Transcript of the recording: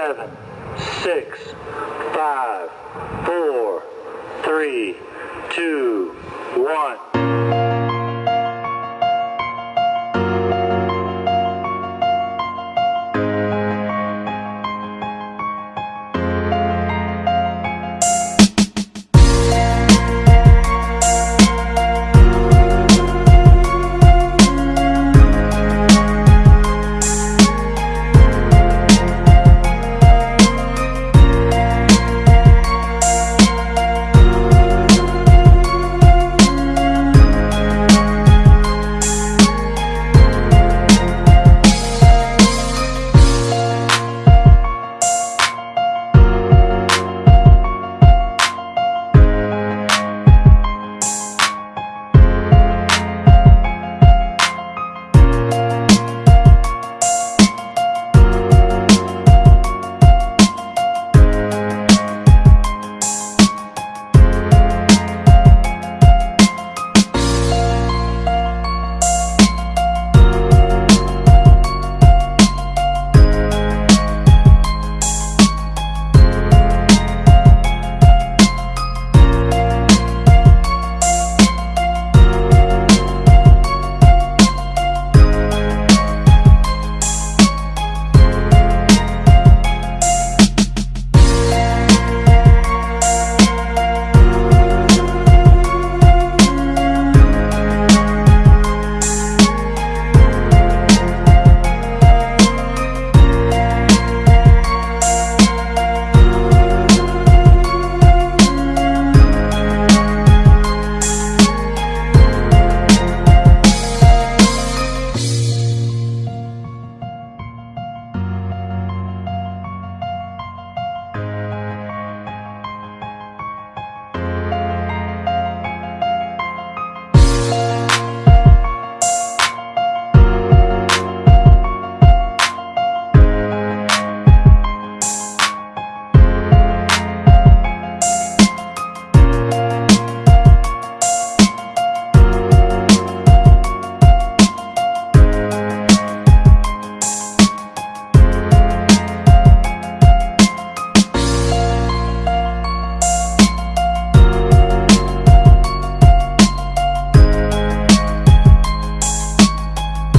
seven, six, five, four, three, two, one.